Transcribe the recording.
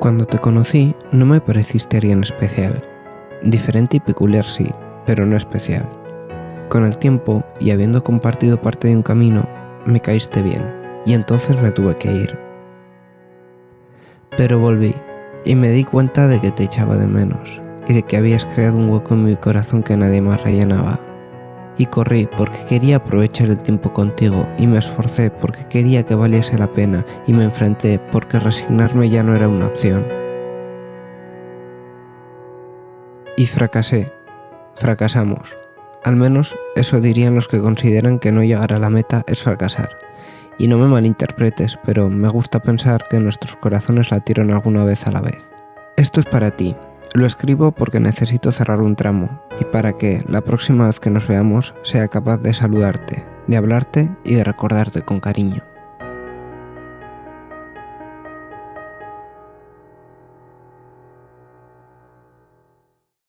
Cuando te conocí, no me pareciste alguien especial. Diferente y peculiar sí, pero no especial. Con el tiempo, y habiendo compartido parte de un camino, me caíste bien, y entonces me tuve que ir. Pero volví, y me di cuenta de que te echaba de menos, y de que habías creado un hueco en mi corazón que nadie más rellenaba. Y corrí porque quería aprovechar el tiempo contigo, y me esforcé porque quería que valiese la pena, y me enfrenté porque resignarme ya no era una opción. Y fracasé. Fracasamos. Al menos eso dirían los que consideran que no llegar a la meta es fracasar. Y no me malinterpretes, pero me gusta pensar que nuestros corazones latieron alguna vez a la vez. Esto es para ti. Lo escribo porque necesito cerrar un tramo y para que la próxima vez que nos veamos sea capaz de saludarte, de hablarte y de recordarte con cariño.